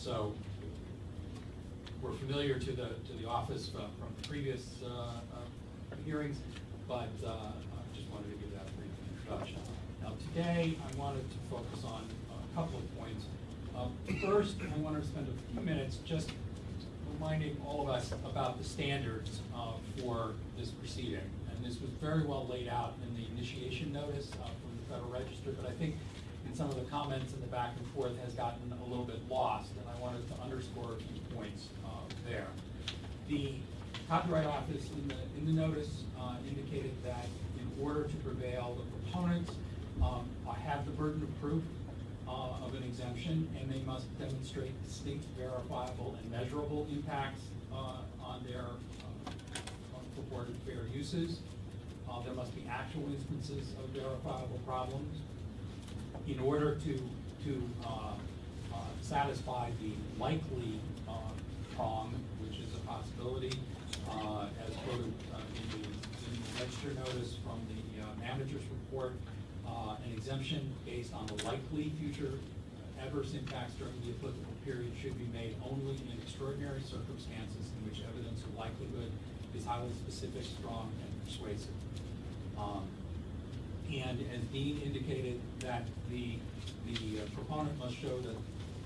So we're familiar to the, to the office from from the previous uh, uh, hearings, but uh, I just wanted to give that brief introduction. Now, today, I wanted to focus on a couple of points. Uh, First, I wanted to spend a few minutes just reminding all of us about the standards uh, for this proceeding. And this was very well laid out in the initiation notice uh, from the Federal Register, but I think in some of the comments in the back and forth has gotten a little bit lost, and I wanted to underscore a few points uh, there. The Copyright Office in the, in the notice uh, indicated that in order to prevail, the proponents um, have the burden of proof uh, of an exemption, and they must demonstrate distinct, verifiable, and measurable impacts uh, on their uh, purported fair uses. Uh, There must be actual instances of verifiable problems. In order to, to uh, uh, satisfy the likely uh, prong, which is a possibility, uh, as quoted uh, in the, in the register notice from the uh, manager's report, an exemption based on the likely future adverse impacts during the applicable period should be made only in extraordinary circumstances in which evidence of likelihood is highly specific, strong, and persuasive. Um, And as Dean indicated, that the, the uh, proponent must show that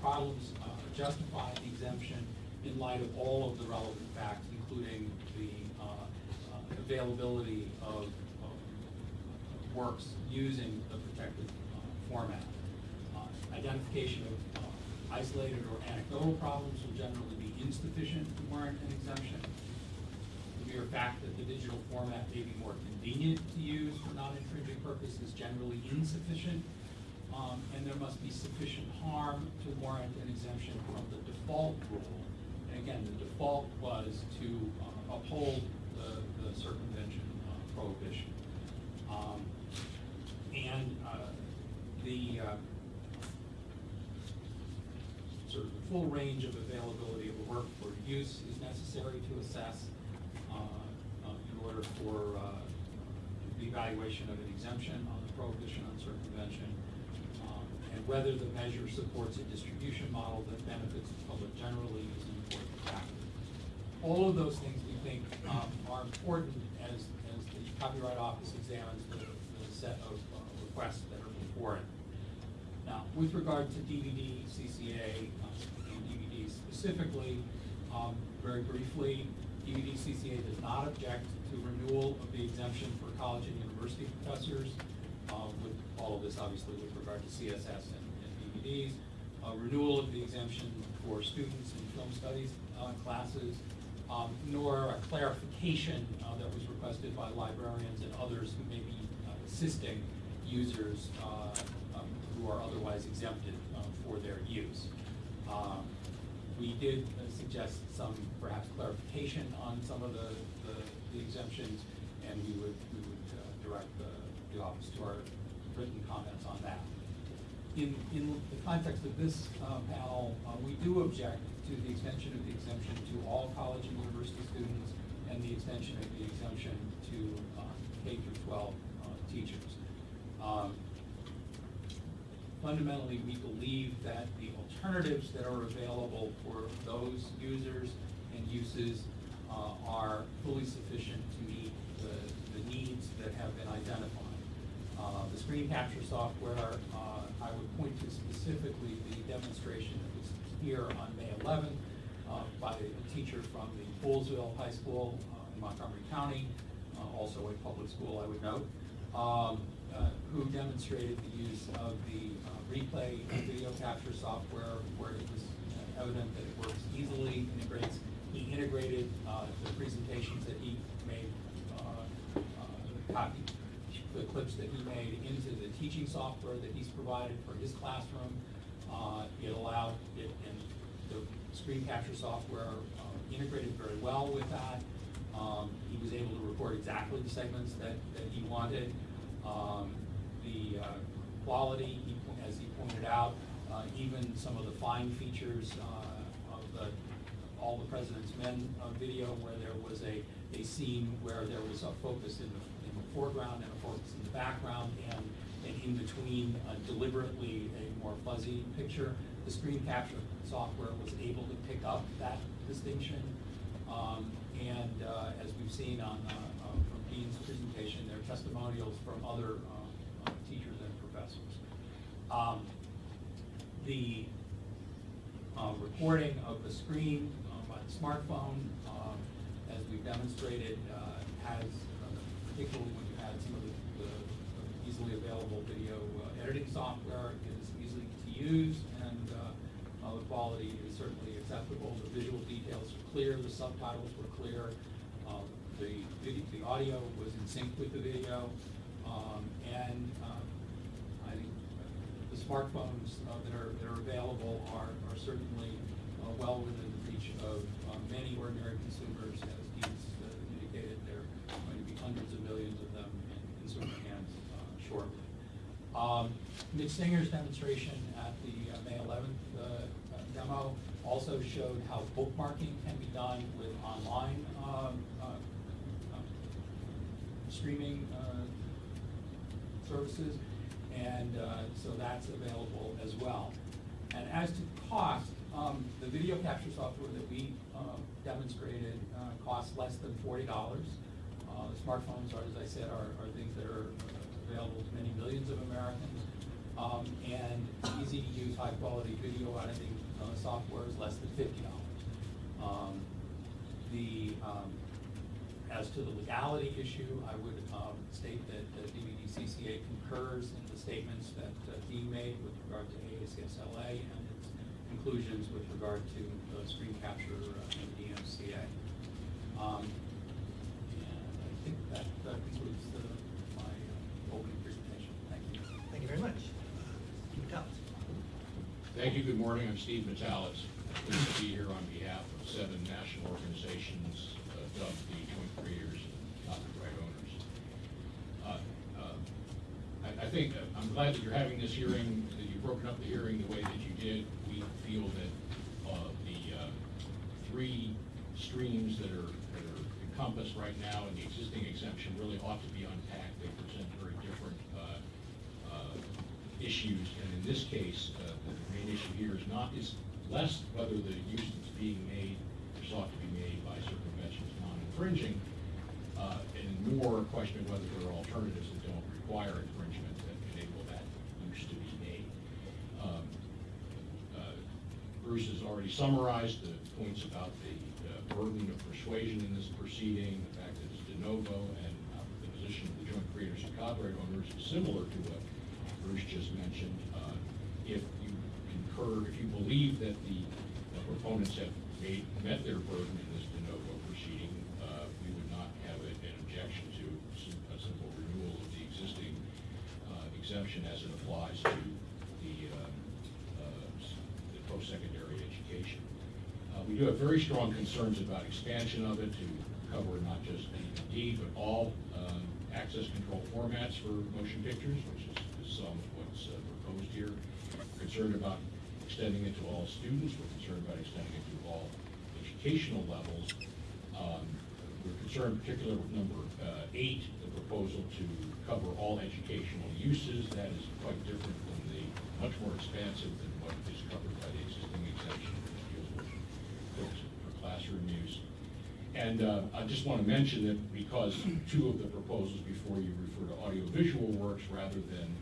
problems uh, justify the exemption in light of all of the relevant facts, including the uh, uh, availability of of works using the protected uh, format. Identification of isolated or anecdotal problems will generally be insufficient to warrant an exemption. The fact that the digital format may be more convenient to use for non-infringing purposes generally insufficient. Um, and there must be sufficient harm to warrant an exemption from the default rule. And again, the default was to uh, uphold the, the circumvention uh, prohibition. Um, and uh, the uh, sort of the full range of availability of the work for use is necessary to assess for uh, the evaluation of an exemption on the prohibition on circumvention, um, and whether the measure supports a distribution model that benefits the public generally is an important factor. All of those things we think um, are important as, as the Copyright Office examines the, the set of uh, requests that are before it. Now, with regard to DVD, CCA, uh, and DVD specifically, um, very briefly, DVD CCA does not object to renewal of the exemption for college and university professors, uh, with all of this obviously with regard to CSS and and DVDs. Uh, Renewal of the exemption for students in film studies uh, classes, um, nor a clarification uh, that was requested by librarians and others who may be uh, assisting users uh, um, who are otherwise exempted for their use. Um, We did suggest some perhaps clarification on some of the, the- the exemptions, and we would, we would uh, direct the, the office to our written comments on that. In, in the context of this uh, panel, uh, we do object to the extension of the exemption to all college and university students and the extension of the exemption to uh, K through 12 uh, teachers. Um, Fundamentally, we believe that the alternatives that are available for those users and uses uh, are fully sufficient to meet the, the needs that have been identified. Uh, The screen capture software, uh, I would point to specifically the demonstration that was here on May 11th uh, by a teacher from the Poolesville High School uh, in Montgomery County, also a public school, I would note, um, uh, who demonstrated the use of the replay video capture software where it was uh, evident that it works easily, integrates. He integrated uh, the presentations that he made, uh, uh, copy, the clips that he made into the teaching software that he's provided for his classroom. Uh, It allowed, it, and the screen capture software uh, integrated very well with that. Um, He was able to record exactly the segments that, that he wanted. Um, The uh, quality, he as he pointed out, uh, even some of the fine features uh, of the, all the President's Men uh, video where there was a, a scene where there was a focus in the, in the foreground and a focus in the background and, and in between uh, deliberately a more fuzzy picture. the screen capture software was able to pick up that distinction. Um, And uh, as we've seen on, from Dean's presentation, there are testimonials from other Um, The uh, recording of the screen uh, by the smartphone, um, as we've demonstrated, uh, has, uh, particularly when you add some of the the easily available video uh, editing software, is easy to use, and uh, uh, the quality is certainly acceptable. The visual details are clear, the subtitles were clear, uh, the the audio was in sync with the video, um, and uh, I think the smartphones uh, that are, that are available are, are certainly uh, well within the reach of uh, many ordinary consumers. As Dean's uh, indicated, there are going to be hundreds of millions of them in consumer hands uh, shortly. Um, Mitch Singer's demonstration at the uh, May 11th uh, uh, demo also showed how bookmarking can be done with online um, uh, streaming services, and uh, so that's available as well. And as to cost, um, the video capture software that we uh, demonstrated uh, costs less than forty dollars. Uh, The smartphones are, as I said, are are things that are available to many millions of Americans. Um, And easy-to-use, high-quality video editing uh, software is less than fifty dollars. Um, The, um, as to the legality issue, I would um, state that the DVD concurs in the statements that uh, Dean made with regard to AACS LA and its conclusions with regard to uh, screen capture uh, and DMCA. Um, And I think that uh, concludes the- my uh, opening presentation. Thank you. Thank you very much. Steve Thank you, good morning, I'm Steve Metalitz. Pleased to be here on behalf of seven national organizations uh, dubbed the Joint Creators and Copyright Owners. Uh, uh, I, I think, uh, I'm glad that you're having this hearing, that you've broken up the hearing the way that you did. We feel that uh, the uh, three streams that are that are encompassed right now in the existing exemption really ought to be unpacked. They present very different uh, uh, issues, and in this case, uh, the main issue here is not, is less whether the use that's being made or sought to be made by circumvention is non-infringing, uh, and more a question of whether there are alternatives that don't require infringement that enable that use to be made. Um, uh, Bruce has already summarized the points about the uh, burden of persuasion in this proceeding, the fact that it's de novo, and uh, the position of the joint creators and copyright owners is similar to what Bruce just mentioned. Uh, If you concur, if you believe that the the proponents have made, met their burden in this de novo proceeding, uh, we would not have a- an objection to sim- a simple renewal of the existing uh, exemption as it applies to the um, uh, s- the post-secondary education. Very strong concerns about expansion of it to cover not just DVD, but all um, access control formats for motion pictures, which is is some of what's uh, proposed here. Concerned about extending it to all students, we're concerned about extending it to all educational levels. Um, We're concerned particularly with number uh, eight, the proposal to cover all educational uses. That is quite different from the, much more expansive than what is covered by the existing exemption, which deals with books for classroom use. And uh, I just want to mention that because two of the proposals before you refer to audiovisual works rather than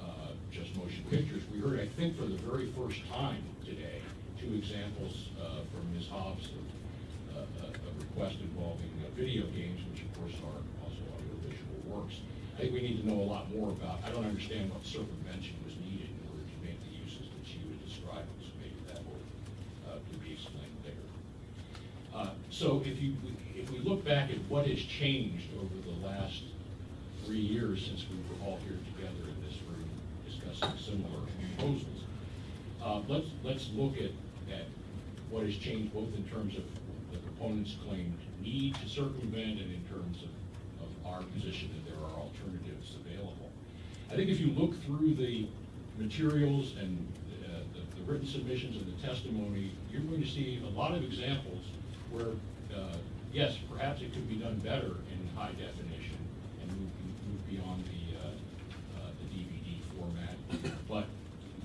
uh, just motion pictures, we heard, I think, for the very first time today, two examples uh, from Ms. Hobbs of uh, a a request involving uh, video games, which of course are also audiovisual works. I think we need to know a lot more about, I don't understand what circumvention was needed in order to make the uses that she would describe, so maybe that will uh, could be explained later. Uh, So if you, if we look back at what has changed over the last three years since we were all here together in this room discussing similar proposals, uh, let's, let's look at, at what has changed both in terms of the proponent's claimed need to circumvent and in terms of, of our position that there are alternatives available. I think if you look through the materials and uh, the the written submissions and the testimony, you're going to see a lot of examples where, uh, yes, perhaps it could be done better in high definition and move, move beyond the, uh, uh, the DVD format, but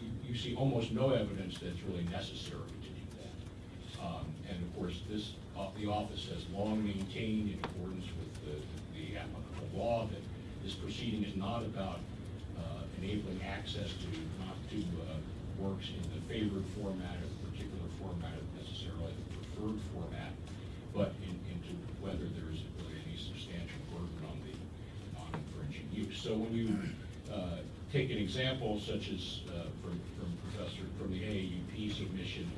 you, you see almost no evidence that it's really necessary to do that. Um, And of course, this, uh, the office has long maintained in accordance with the, the applicable law that this proceeding is not about uh, enabling access to, not to uh, works in the favored format or particular format necessarily format, but in, into whether there's really any substantial burden on the non-infringing use. So when you uh, take an example such as uh, from, from Professor, from the AAUP submission,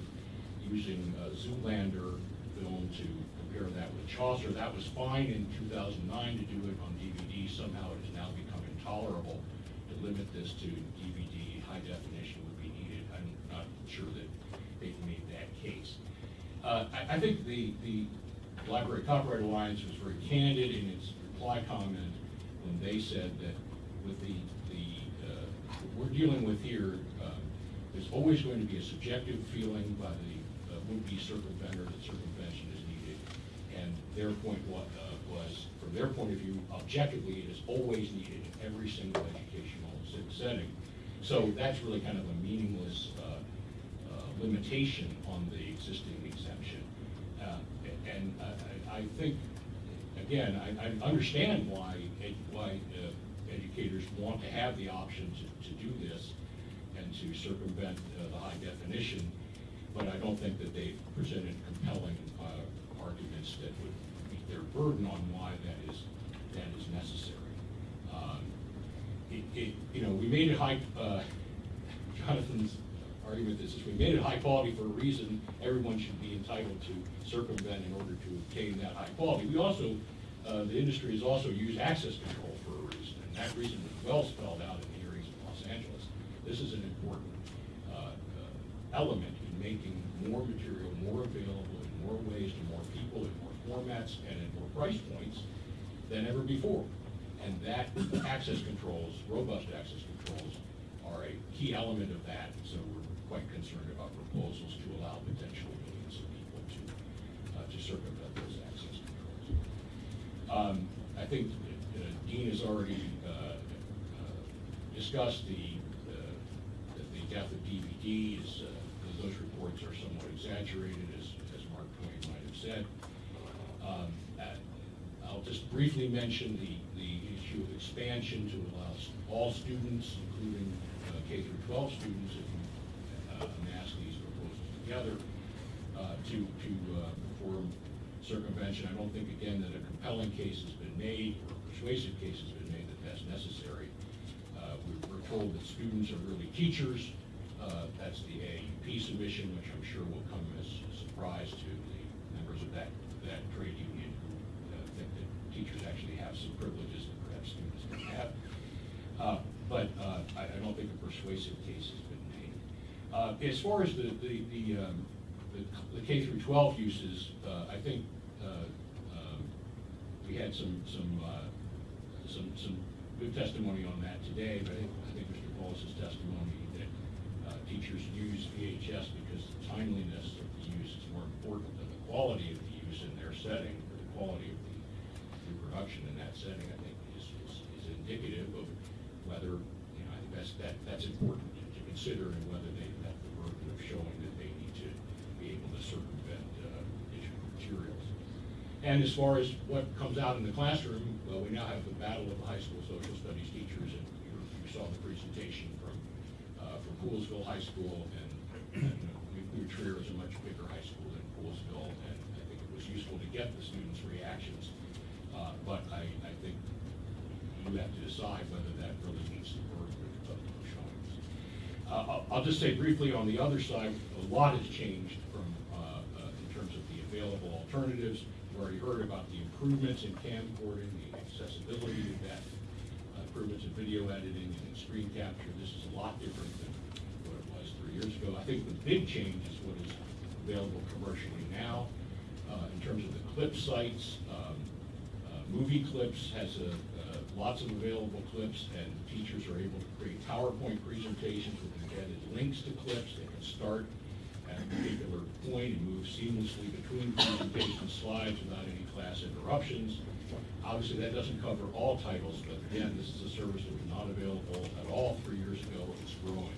using uh, Zoolander film to compare that with Chaucer, that was fine in 2009 to do it on DVD. Somehow it has now become intolerable to limit this to DVD. High definition would be needed. I'm not sure that they've made that case. Uh, I, I think the, the Library Copyright Alliance was very candid in its reply comment when they said that with the, the, uh, what we're dealing with here, um, there's always going to be a subjective feeling by the uh, would-be circumventer that circumvention is needed. And their point wa- uh, was, from their point of view, objectively, it is always needed in every single educational setting. So that's really kind of a meaningless uh, uh, limitation on the existing exemption. Uh, And I- I, think, again, I, I understand why, ed- why uh, educators want to have the option to, to do this and to circumvent uh, the high definition, but I don't think that they've presented compelling uh, arguments that would meet their burden on why that is, that is necessary. Um, It, it, you know, we made it high, uh, Jonathan's argument is, we made it high quality for a reason, everyone should be entitled to circumvent in order to obtain that high quality. We also, uh, the industry has also used access control for a reason, and that reason was well spelled out in the hearings in Los Angeles. This is an important uh, uh, element in making more material more available in more ways to more people, in more formats, and in more price points than ever before. And that access controls, robust access controls, are a key element of that, so we're quite concerned about proposals to allow potentially millions of people to, uh, to circumvent those access controls. Um, I think uh, Dean has already uh, uh, discussed the, the death of DVD is, uh, those reports are somewhat exaggerated, as, as Mark Twain might have said. Um, I'll just briefly mention the, the issue of expansion to allow all students, including uh, K through 12 students, if you uh, amass these proposals together, uh, to, to uh, perform circumvention. I don't think, again, that a compelling case has been made, or a persuasive case has been made that that's necessary. Uh, we- We're told that students are really teachers. Uh, That's the AUP submission, which I'm sure will come as a surprise to the members of that, that trade union who uh, think that teachers actually have some privileges that perhaps students don't have. Uh, But I I don't think a persuasive case has been made. Uh, As far as the, the, the um, the the K through 12 uses, uh, I think uh, um, we had some, some, uh, some, some good testimony on that today, but I think, Mr. Paul's testimony that uh, teachers use VHS because the timeliness of the use is more important than the quality of the use in their setting, or the quality of the reproduction in that setting, I think is, is, is indicative of whether, you know, I think that's, that, that's important to consider and whether they've met the burden of showing that they need to be able to circumvent uh, digital materials. And as far as what comes out in the classroom, well, we now have the battle of the high school social studies teachers, and you you saw the presentation from, uh, from Poolesville High School, and, and New Trier is a much bigger high school than Poolesville, and I think it was useful to get the students' reactions. Uh, But I, I think you have to decide whether that really the burden of of showings. Uh, I'll, I'll just say briefly on the other side, a lot has changed from, uh, uh, in terms of the available alternatives. Already heard about the improvements in camcording, the accessibility of that, uh, improvements in video editing and screen capture. This is a lot different than what it was three years ago. I think the big change is what is available commercially now. Uh, In terms of the clip sites, um, uh, Movie Clips has a, uh, lots of available clips, and teachers are able to create PowerPoint presentations with embedded links to clips. They can start at a particular point and move seamlessly between presentation slides without any class interruptions. Obviously, that doesn't cover all titles, but again, this is a service that was not available at all three years ago. It's growing.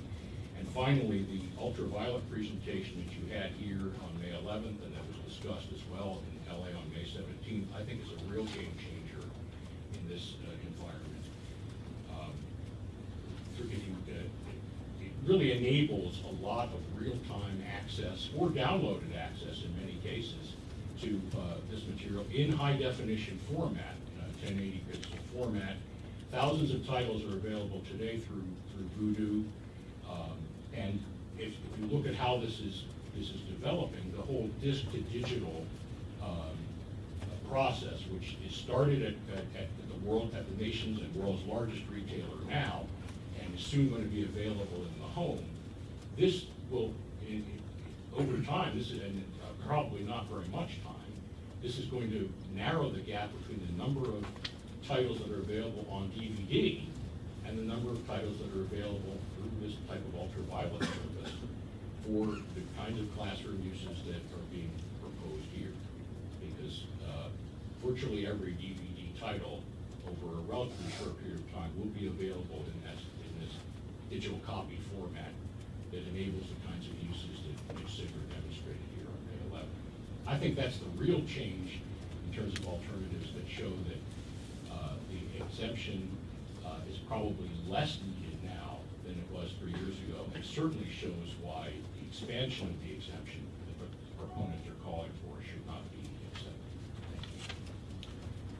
And finally, the ultraviolet presentation that you had here on May 11th, and that was discussed as well in LA on May 17th, I think is a real game changer in this uh, environment. Um, through- if you, uh, It really enables a lot of real-time access, or downloaded access in many cases, to uh, this material in high-definition format, uh, 1080 pixel format. Thousands of titles are available today through, through Vudu. Um, And if, if you look at how this is, this is developing, the whole disc-to-digital um, uh, process, which is started at, at, at the world, at the nation's and world's largest retailer now, is soon going to be available in the home. This will, in, in- over time, this is, and uh, probably not very much time, this is going to narrow the gap between the number of titles that are available on DVD and the number of titles that are available through this type of ultraviolet service for the kinds of classroom uses that are being proposed here. Because uh, virtually every DVD title over a relatively short period of time will be available in this digital copy format that enables the kinds of uses that Mitch demonstrated here on May 11th. I think that's the real change in terms of alternatives that show that uh, the exemption uh, is probably less needed now than it was three years ago, and certainly shows why the expansion of the exemption that the proponents are calling for should not be accepted. Thank you.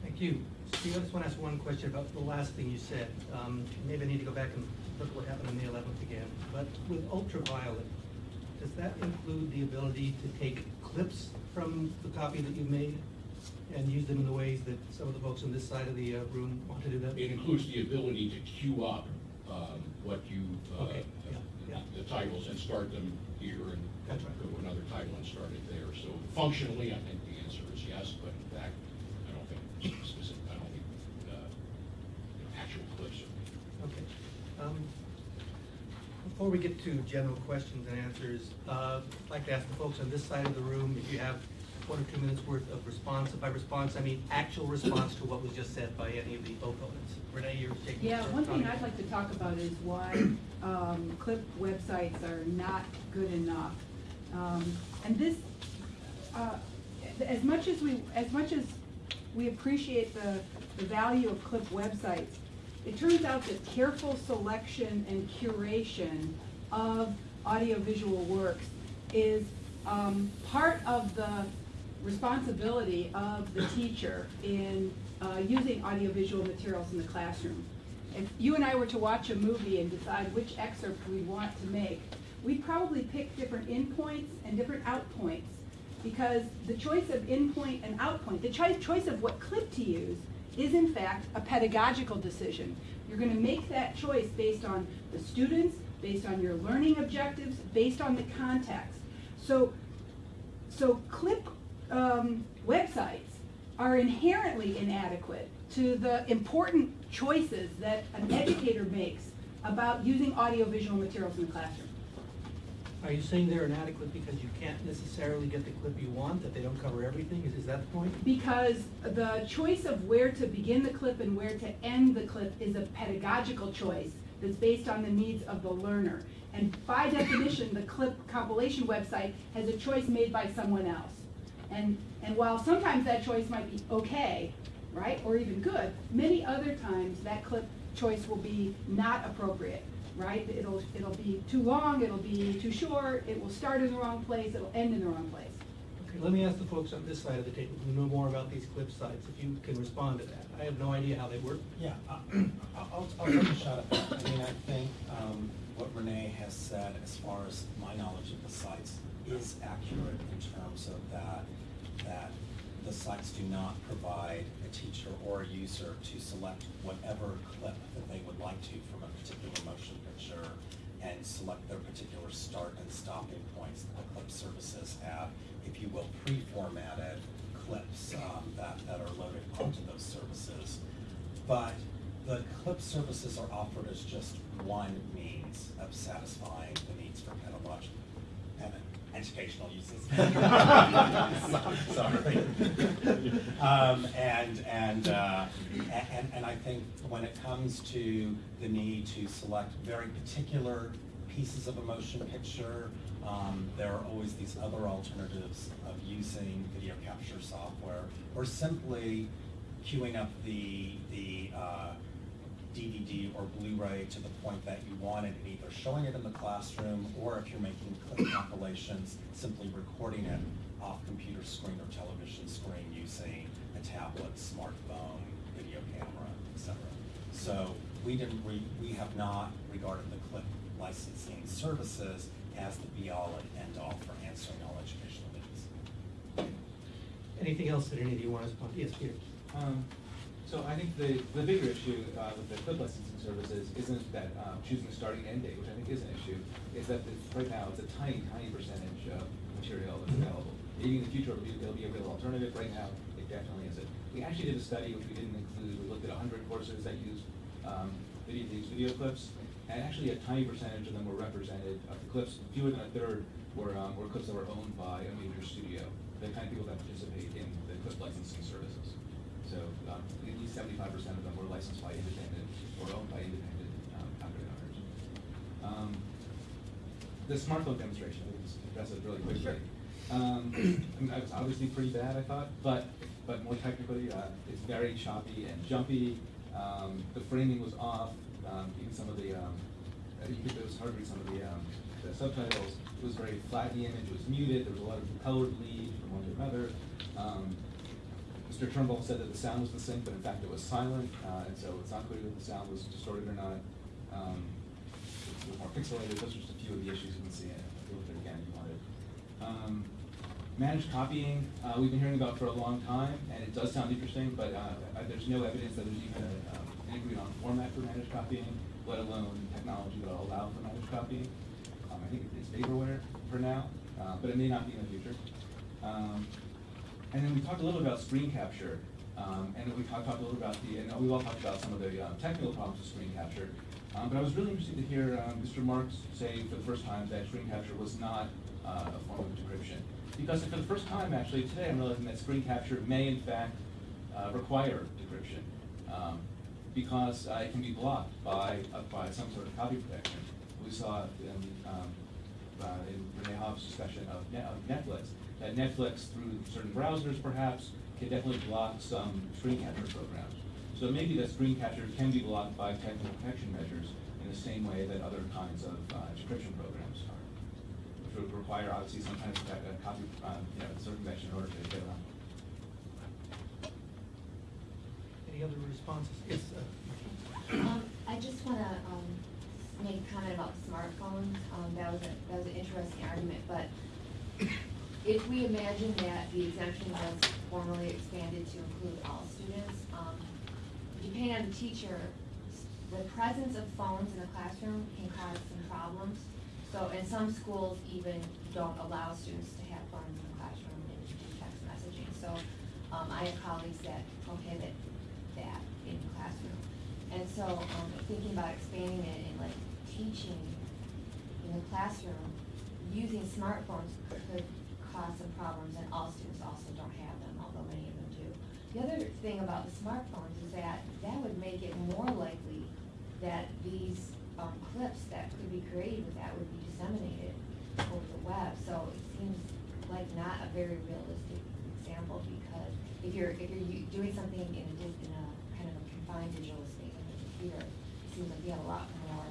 Thank you. I just want to ask one question about the last thing you said. Um, Maybe I need to go back and look at what happened on the 11th again. But with ultraviolet, does that include the ability to take clips from the copy that you've made and use them in the ways that some of the folks on this side of the uh, room want to do that? It includes the ability to queue up um, what you, uh, Okay, yeah, yeah. the titles and start them here and That's right. go to another title and start it there. So functionally, I think the answer is yes, but in fact, I don't think specific, I don't think uh, actual clips are. Okay. Um, Before we get to general questions and answers, uh, I'd like to ask the folks on this side of the room if you have one or two minutes worth of response. If by response, I mean actual response to what was just said by any of the opponents. Renee, you're taking. Yeah, one thing. I'd like to talk about is why um, CLIP websites are not good enough. Um, And this, uh, as much as we, as much as we appreciate the, the value of CLIP websites, it turns out that careful selection and curation of audiovisual works is um, part of the responsibility of the teacher in uh, using audiovisual materials in the classroom. If you and I were to watch a movie and decide which excerpt we want to make, we'd probably pick different in points and different out points because the choice of in point and out point, the choi- choice of what clip to use is in fact a pedagogical decision. You're gonna make that choice based on the students, based on your learning objectives, based on the context. So so CLIP um, websites are inherently inadequate to the important choices that an educator makes about using audiovisual materials in the classroom. Are you saying they're inadequate because you can't necessarily get the clip you want, that they don't cover everything? Is, is that the point? Because the choice of where to begin the clip and where to end the clip is a pedagogical choice that's based on the needs of the learner. And by definition, the clip compilation website has a choice made by someone else. And, and while sometimes that choice might be okay, right, or even good, many other times that clip choice will be not appropriate, right? It'll, it'll be too long, it'll be too short, it will start in the wrong place, it'll end in the wrong place. Okay, let me ask the folks on this side of the table who know more about these clip sites, if you can respond to that. I have no idea how they work. Yeah, I- I'll, I'll I'll take a shot at that. I mean, I think um, what Renee has said, as far as my knowledge of the sites, is accurate in terms of that, that the sites do not provide a teacher or a user to select whatever clip that they would like to from a particular motion and select their particular start and stopping points. that The clip services have, if you will, pre-formatted clips um, that, that are loaded onto those services. But the clip services are offered as just one means of satisfying the needs for pedagogical educational uses. Sorry. Um, and, and, uh, and, and I think when it comes to the need to select very particular pieces of a motion picture. Um, there are always these other alternatives of using video capture software or simply queuing up the, the, uh, DVD or Blu-ray to the point that you want it, and either showing it in the classroom, or if you're making clip compilations, simply recording it off computer screen or television screen using a tablet, smartphone, video camera, etc. So we didn't, re- we have not regarded the clip licensing services as the be-all and end-all for answering all educational needs. Anything else that any of you want to respond? Yes, Peter? Um, so I think the, the bigger issue, uh, with the clip licensing services isn't that, um, choosing a starting end date, which I think is an issue, is that right now, it's a tiny, tiny percentage of material that's available. Maybe in the future, it'll be, a real alternative, right now, it definitely isn't. We actually did a study, which we didn't include, we looked at hundred courses that used, um, video, these video clips, and actually a tiny percentage of them were represented, of the clips, fewer than a third were, um, were clips that were owned by a major studio, the kind of people that participate Five percent of them were licensed by independent or owned by independent um, concrete owners. Um, the smartphone demonstration, I think just address it really quickly. Sure. Um, I mean, was obviously pretty bad, I thought, but but more technically, uh, it's very choppy and jumpy. Um, the framing was off. Um, even some of the, um, uh, it was hard to read some of the, um, the subtitles. It was very flat. The image was muted. There was a lot of color bleed from one to another. Um, um, Mr. Turnbull said that the sound was the same, but in fact it was silent, uh, and so it's not clear that the sound was distorted or not. Um, it's a little more pixelated, those are just a few of the issues you can see, and if you it again, if you wanted. Um, managed copying, uh, we've been hearing about for a long time, and it does sound interesting, but, uh, uh, there's no evidence that there's even a, um, an agreed on format for managed copying, let alone technology that will allow for managed copying. Um, I think it's vaporware for now, uh, but it may not be in the future. Um, and then we talked a little about screen capture, um, and we talked, talked a little about the, and we all talked about some of the, um, technical problems with screen capture. Um, but I was really interested to hear, um, Mr. Marks say for the first time that screen capture was not, uh, a form of decryption. Because for the first time, actually, today, I'm realizing that screen capture may in fact, uh, require decryption. Um, because, uh, it can be blocked by, uh, by some sort of copy protection. We saw in, um, uh, in Renee Hobbs' discussion of Ne- of Netflix, that Netflix, through certain browsers perhaps, can definitely block some screen capture programs. So maybe that screen capture can be blocked by technical protection measures in the same way that other kinds of uh, encryption programs are, which would require obviously some kind of uh, copy, um, you know, circumvention in order to get around. Any other responses? Yes, uh, Um, I just wanna, um, make a comment about smartphones, um, that was a, that was an interesting argument, but if we imagine that the exemption was formally expanded to include all students, um, depending on the teacher, the presence of phones in the classroom can cause some problems. So, and some schools even don't allow students to have phones in the classroom and text messaging. So, um, I have colleagues that prohibit that in the classroom. And so, um, thinking about expanding it and like teaching in the classroom, using smartphones could problems, and all students also don't have them, although many of them do. The other thing about the smartphones is that that would make it more likely that these, um, clips that could be created with that would be disseminated over the web. So it seems like not a very realistic example, because if you're, if you're doing something in a, in a kind of a confined digital space on the computer, it seems like you have a lot more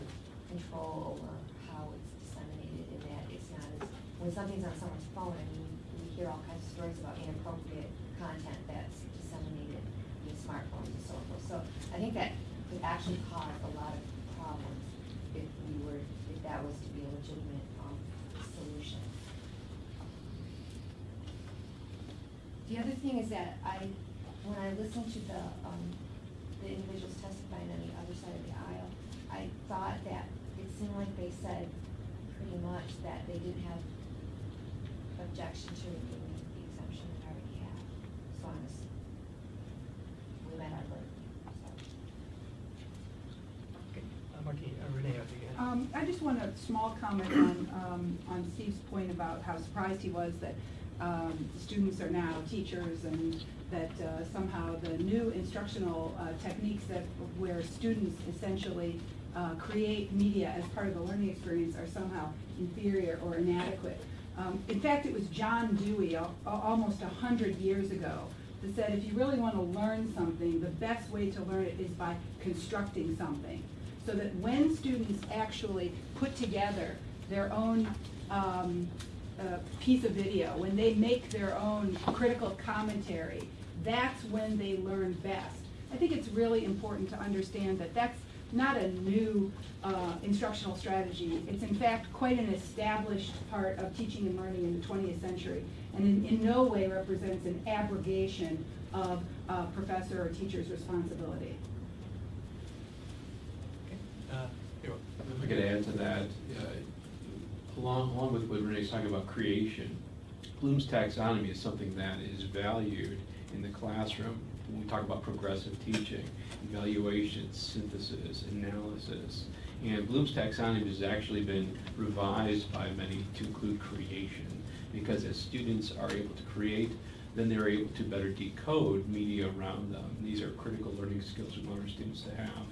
control over how it's disseminated, and that it's not as, when something's on someone's phone, I mean, we hear all kinds of stories about inappropriate content that's disseminated via smartphones and so forth. So I think that could actually cause a lot of problems if we were, if that was to be a legitimate, um, solution. The other thing is that I, when I listened to the, um, the individuals testifying on the other side of the aisle, I thought that it seemed like they said pretty much that they didn't have objection to removing the exemption that I already have, as long as we met our burden, so. Uh, Martina, uh, Renee, I think you had. Um, I just want a small comment on, um, on Steve's point about how surprised he was that, um, students are now teachers and that, uh, somehow the new instructional, uh, techniques that, where students essentially, uh, create media as part of the learning experience are somehow inferior or inadequate. Um, in fact, it was John Dewey, al- al- almost a hundred years ago, that said if you really want to learn something, the best way to learn it is by constructing something. So that when students actually put together their own um, uh, piece of video, when they make their own critical commentary, that's when they learn best. I think it's really important to understand that that's not a new uh, instructional strategy. It's in fact quite an established part of teaching and learning in the 20th century, and in, in no way represents an abrogation of uh, professor or teacher's responsibility. Uh, If I could add to that, uh, along, along with what Renee's talking about creation, Bloom's taxonomy is something that is valued in the classroom when we talk about progressive teaching, evaluation, synthesis, analysis. And Bloom's taxonomy has actually been revised by many to include creation, because as students are able to create, then they're able to better decode media around them. These are critical learning skills we want our students to have.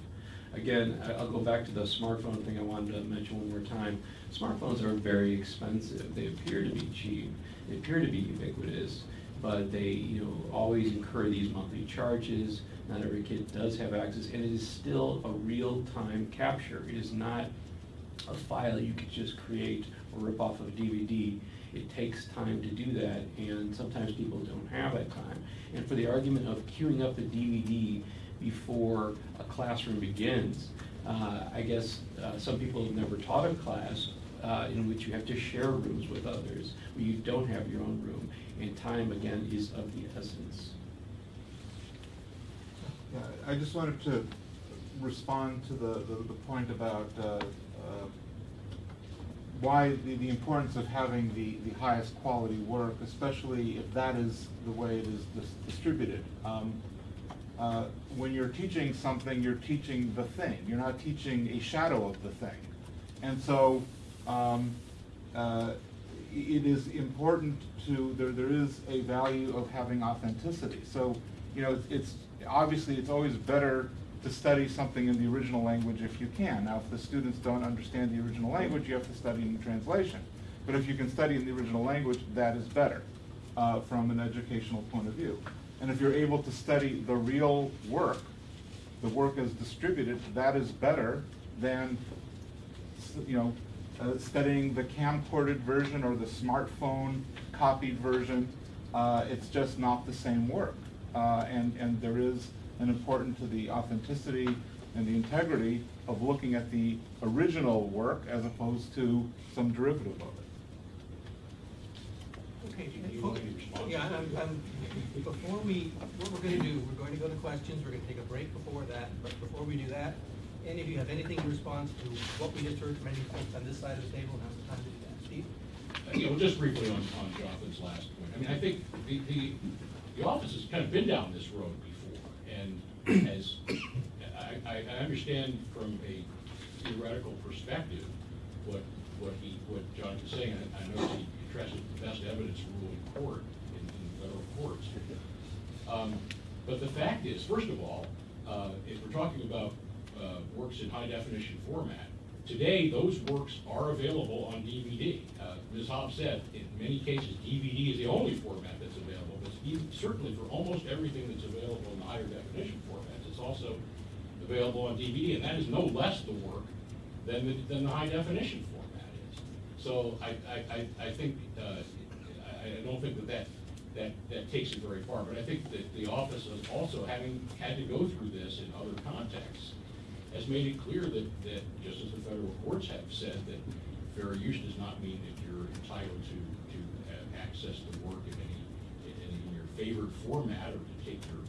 Again, I'll go back to the smartphone thing I wanted to mention one more time. Smartphones are very expensive. They appear to be cheap. They appear to be ubiquitous, but they, you know, always incur these monthly charges. Not every kid does have access, and it is still a real-time capture. It is not a file you could just create or rip off of a DVD. It takes time to do that, and sometimes people don't have that time. And for the argument of queuing up the DVD before a classroom begins, uh, I guess uh, some people have never taught a class uh, in which you have to share rooms with others, where you don't have your own room, and time, again, is of the essence. Yeah, I just wanted to respond to the, the, the point about, uh, uh, why the, the importance of having the, the highest quality work, especially if that is the way it is dis- distributed. Um, uh, when you're teaching something, you're teaching the thing, you're not teaching a shadow of the thing. And so, um, uh, it is important to, there, there is a value of having authenticity. So, you know, it's- it's, obviously, it's always better to study something in the original language if you can. Now, if the students don't understand the original language, you have to study in the translation. But if you can study in the original language, that is better, uh, from an educational point of view. And if you're able to study the real work, the work is distributed, that is better than you know, uh, studying the camcorded version or the smartphone copied version, uh, it's just not the same work. Uh, and, and there is an importance to the authenticity and the integrity of looking at the original work as opposed to some derivative of it. Okay. Do you want any response? Yeah, I'm, I'm, before we, what we're gonna do, we're going to go to questions, we're gonna take a break before that, but before we do that, any of you have anything in response to what we just heard from any folks on this side of the table, now's the time to do that. Steve? You know, just briefly on, on Jonathan's last point, I mean, I think the, the, the office has kind of been down this road before, and as, I, I, I understand from a theoretical perspective what, what he, what John was saying, and I know he addresses the best evidence rule in court, in, in federal courts. Um, But the fact is, first of all, uh, if we're talking about uh, works in high definition format, today, those works are available on DVD. Uh, Ms. Hobbs said, in many cases, DVD is the only format that's available, but certainly for almost everything that's available in the higher definition formats, it's also available on DVD, and that is no less the work than the, than the high definition format is. So I, I, I, think, uh, I, I don't think that that, that, that takes it very far, but I think that the office is also having had to go through this in other contexts, has made it clear that, that, just as the federal courts have said, that fair use does not mean that you're entitled to, to access to work in any, in your favored format, or to take your,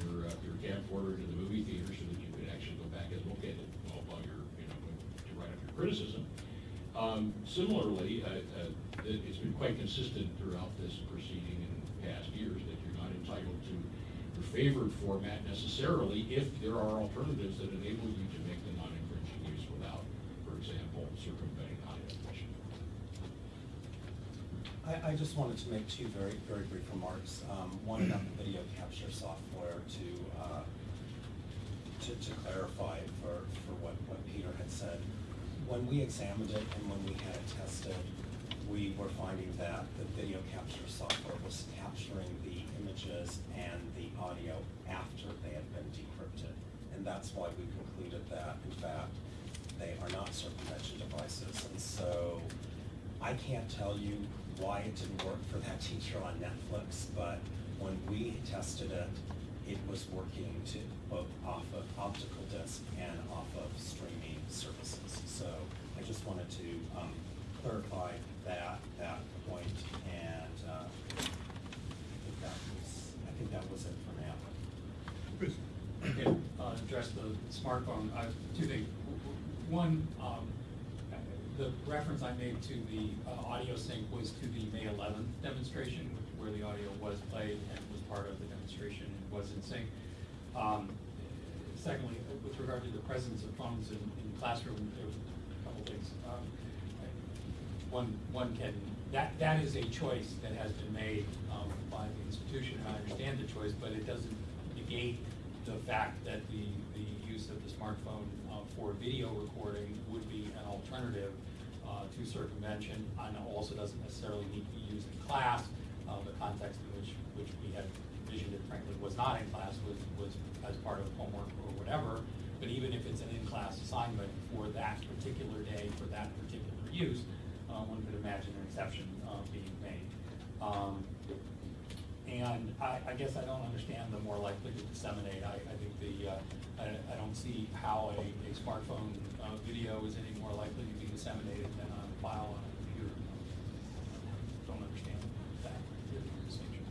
your, uh, your camcorder to the movie theater so that you could actually go back and look at it while, while you're, you know, to write up your criticism. Um, similarly, uh, uh, it, it's been quite consistent throughout this proceeding in past years that you're not entitled to favored format necessarily if there are alternatives that enable you to make the non-infringing use without, for example, circumventing definition. I, I just wanted to make two very, very brief remarks. Um, one about the video capture software to, uh, to, to clarify for, for what, what Peter had said, when we examined it and when we had it tested, we were finding that the video capture software was capturing the images and the audio after they had been decrypted. And that's why we concluded that, in fact, they are not circumvention devices. And so I can't tell you why it didn't work for that teacher on Netflix, but when we tested it, it was working to both off of optical disc and off of streaming services. So I just wanted to um, clarify that, that point, and uh, I think that was, I think that was it for now. Okay, uh, address the smartphone, uh, two things. One, um, the reference I made to the uh, audio sync was to the May eleventh demonstration, where the audio was played and was part of the demonstration and was in sync. Um, Secondly, with regard to the presence of phones in, in the classroom, there was a couple things. Um, One, one can, that, that is a choice that has been made um, by the institution, and I understand the choice, but it doesn't negate the fact that the, the use of the smartphone uh, for video recording would be an alternative uh, to circumvention, and also doesn't necessarily need to be used in class. Uh, The context in which, which we had envisioned it frankly was not in class, was, was as part of homework or whatever. But even if it's an in-class assignment for that particular day, for that particular use, uh, one could imagine an exception uh, being made. Um, And I, I guess I don't understand the more likely to disseminate. I, I think the, uh, I, I don't see how a, a smartphone uh, video is any more likely to be disseminated than a file on a computer. Don't understand that distinction.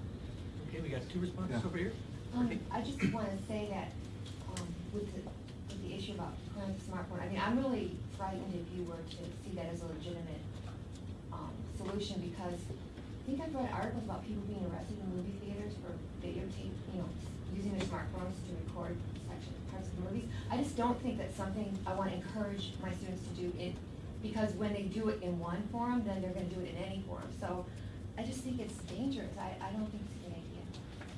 Okay, we got two responses Yeah. over here. Um, I just wanna say that, um, with the, with the issue about playing the smartphone, I mean, I'm really frightened if you were to see that as a legitimate, um, solution, because I think I've read articles about people being arrested in movie theaters for videotape, you know, using their smartphones to record section, parts of the movies. I just don't think that's something I wanna encourage my students to do in, because when they do it in one forum, then they're gonna do it in any forum, so I just think it's dangerous, I, I don't think it's a good idea.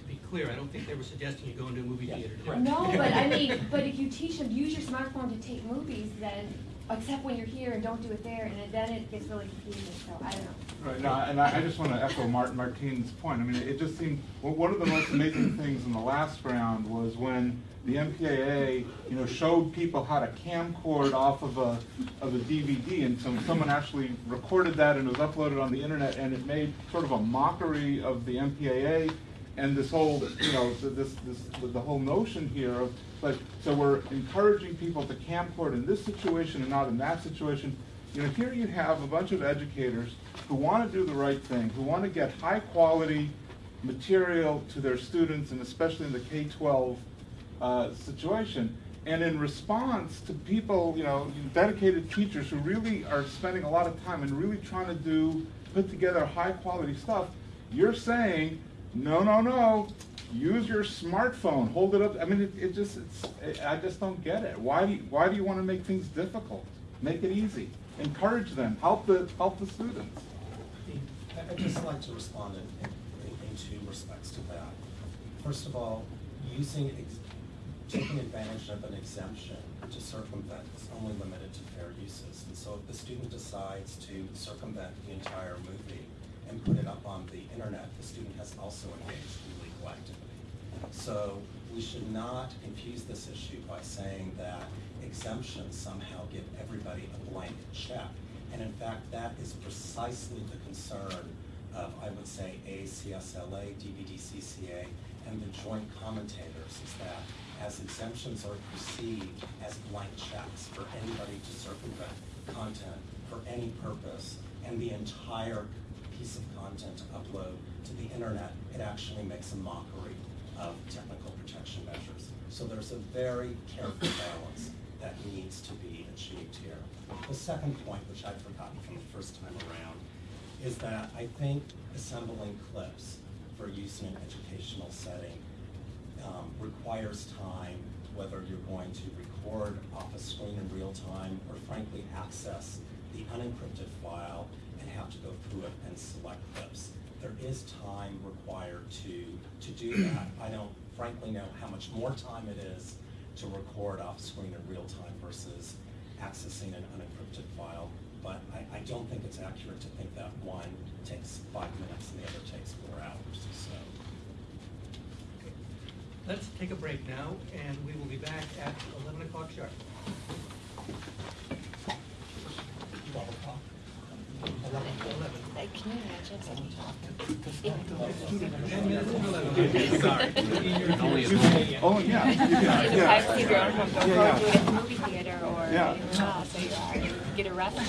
To be clear, I don't think they were suggesting you go into a movie Yeah, theater. correct. No, but I mean, but if you teach them, use your smartphone to take movies, then, except when you're here and don't do it there, and then it gets really confusing, so I don't know. Right, no, and I, I just want to echo Martin Martine's point. I mean, it just seemed, well, one of the most amazing things in the last round was when the MPAA, you know, showed people how to camcord off of a, of a DVD, and so someone actually recorded that and it was uploaded on the internet, and it made sort of a mockery of the MPAA and this whole, you know, th- this, this, the whole notion here of, like, so we're encouraging people to camcord in this situation and not in that situation. You know, here you have a bunch of educators who want to do the right thing, who want to get high-quality material to their students, and especially in the K-12 uh, situation. And in response to people, you know, dedicated teachers who really are spending a lot of time and really trying to do, put together high-quality stuff, you're saying, no, no, no, use your smartphone, hold it up. I mean, it, it just, it's, I just don't get it. Why do you, why do you want to make things difficult? Make it easy. Encourage them. Help the, help the students. I- just like to respond in, in, in two respects to that. First of all, using, taking advantage of an exemption to circumvent is only limited to fair uses. And so if the student decides to circumvent the entire movie and put it up on the internet, the student has also engaged in legal activity. So we should not confuse this issue by saying that exemptions somehow give everybody a blank check. And in fact, that is precisely the concern of, I would say, AACS LA, DVDCCA, and the joint commentators, is that as exemptions are perceived as blank checks for anybody to circumvent content for any purpose, and the entire piece of content to upload to the internet, it actually makes a mockery of technical protection measures. So there's a very careful balance that needs to be achieved here. The second point, which I'd forgotten from the first time around, is that I think assembling clips for use in an educational setting um, requires time, whether you're going to record off a screen in real time or frankly access the unencrypted file have to go through it and select clips. There is time required to, to do that. I don't frankly know how much more time it is to record off screen in real time versus accessing an unencrypted file. But I, I don't think it's accurate to think that one takes five minutes and the other takes four hours, so. Let's take a break now, and we will be back at eleven o'clock sharp. Twelve o'clock? Eleven. Can you imagine? Ten minutes to eleven. Sorry. Only a- Oh, yeah, you can, The yeah. privacy of your own home, don't Yeah, go yeah. do it at the movie theater or Yeah. in your house, or you are, you get arrested.